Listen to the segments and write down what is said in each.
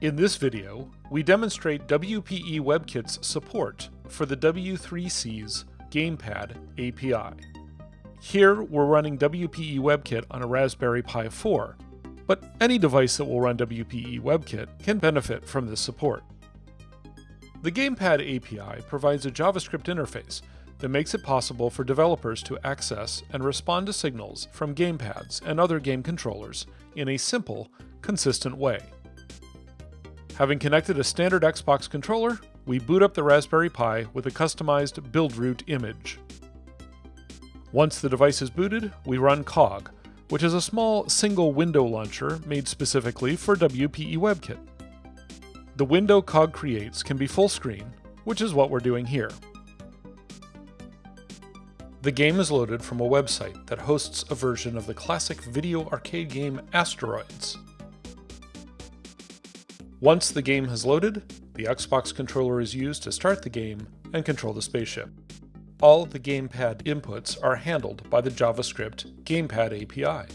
In this video, we demonstrate WPE WebKit's support for the W3C's Gamepad API. Here, we're running WPE WebKit on a Raspberry Pi 4, but any device that will run WPE WebKit can benefit from this support. The Gamepad API provides a JavaScript interface that makes it possible for developers to access and respond to signals from gamepads and other game controllers in a simple, consistent way. Having connected a standard Xbox controller, we boot up the Raspberry Pi with a customized BuildRoot image. Once the device is booted, we run Cog, which is a small single window launcher made specifically for WPE WebKit. The window Cog creates can be full screen, which is what we're doing here. The game is loaded from a website that hosts a version of the classic video arcade game Asteroids. Once the game has loaded, the Xbox controller is used to start the game and control the spaceship. All the gamepad inputs are handled by the JavaScript Gamepad API.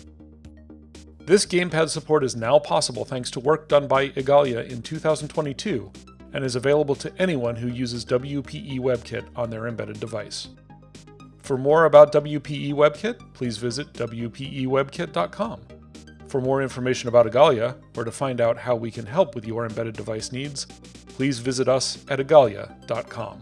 This gamepad support is now possible thanks to work done by Igalia in 2022 and is available to anyone who uses WPE WebKit on their embedded device. For more about WPE WebKit, please visit WPEWebKit.com. For more information about Igalia, or to find out how we can help with your embedded device needs, please visit us at Igalia.com.